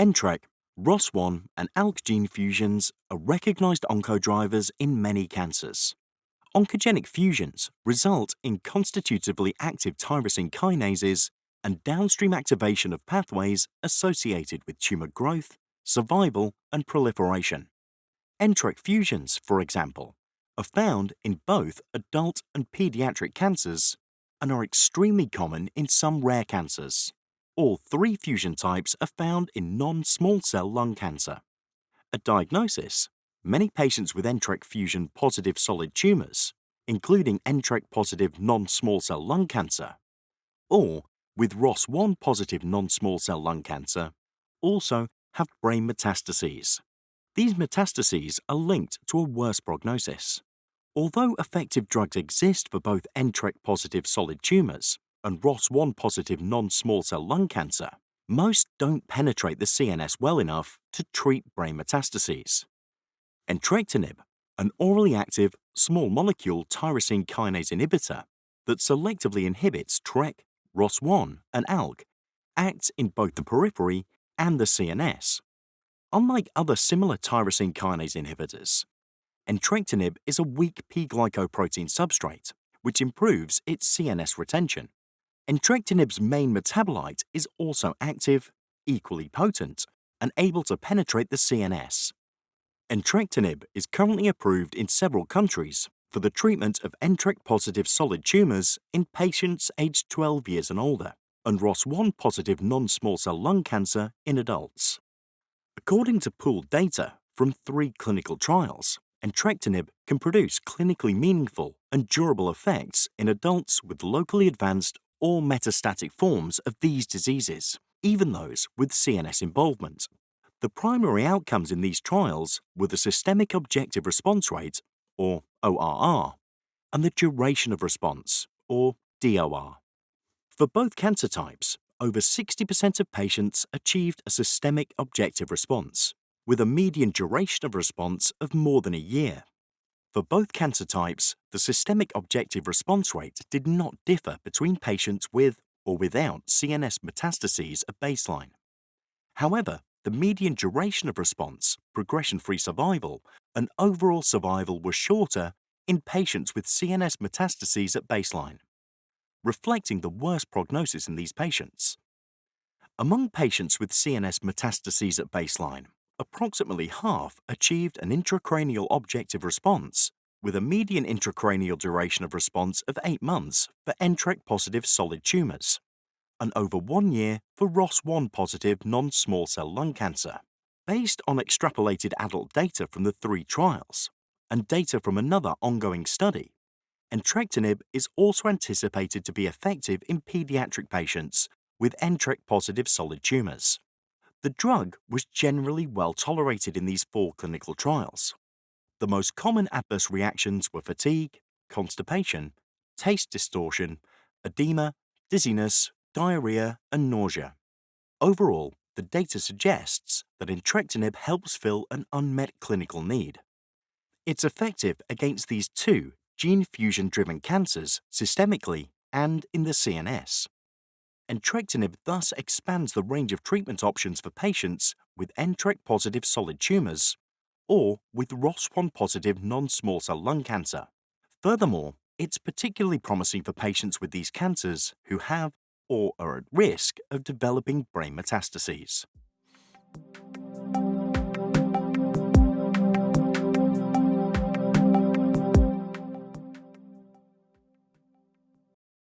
NTRK, ROS1 and ALK gene fusions are recognized oncodrivers in many cancers. Oncogenic fusions result in constitutively active tyrosine kinases and downstream activation of pathways associated with tumor growth, survival, and proliferation. NTRK fusions, for example, are found in both adult and pediatric cancers and are extremely common in some rare cancers. All three fusion types are found in non-small cell lung cancer. At diagnosis, many patients with NTRK fusion positive solid tumours, including NTRK positive non-small cell lung cancer, or with ROS1 positive non-small cell lung cancer, also have brain metastases. These metastases are linked to a worse prognosis. Although effective drugs exist for both NTRK positive solid tumours and ROS1 positive non-small cell lung cancer, most don't penetrate the CNS well enough to treat brain metastases. Entrectinib, an orally active, small molecule tyrosine kinase inhibitor that selectively inhibits TRK, ROS1, and ALK, acts in both the periphery and the CNS. Unlike other similar tyrosine kinase inhibitors, entrectinib is a weak P-glycoprotein substrate, which improves its CNS retention. Entrectinib's main metabolite is also active, equally potent, and able to penetrate the CNS. Entrectinib is currently approved in several countries for the treatment of NTRK-positive solid tumours in patients aged 12 years and older, and ROS1-positive non-small cell lung cancer in adults. According to pooled data from three clinical trials, entrectinib can produce clinically meaningful and durable effects in adults with locally advanced or metastatic forms of these diseases, even those with CNS involvement. The primary outcomes in these trials were the systemic objective response rate, or ORR, and the duration of response, or DOR. For both cancer types, over 60% of patients achieved a systemic objective response, with a median duration of response of more than a year. For both cancer types, the systemic objective response rate did not differ between patients with or without CNS metastases at baseline. However, the median duration of response, progression-free survival, and overall survival were shorter in patients with CNS metastases at baseline, reflecting the worst prognosis in these patients. Among patients with CNS metastases at baseline, approximately half achieved an intracranial objective response with a median intracranial duration of response of 8 months for NTRK-positive solid tumours and over one year for ROS1-positive non-small cell lung cancer. Based on extrapolated adult data from the three trials and data from another ongoing study, entrectinib is also anticipated to be effective in pediatric patients with NTRK-positive solid tumours. The drug was generally well tolerated in these four clinical trials. The most common adverse reactions were fatigue, constipation, taste distortion, edema, dizziness, diarrhea, and nausea. Overall, the data suggests that entrectinib helps fill an unmet clinical need. It's effective against these two gene fusion-driven cancers systemically and in the CNS entrectinib thus expands the range of treatment options for patients with NTRK-positive solid tumours or with ROS1-positive non-small cell lung cancer. Furthermore, it's particularly promising for patients with these cancers who have or are at risk of developing brain metastases.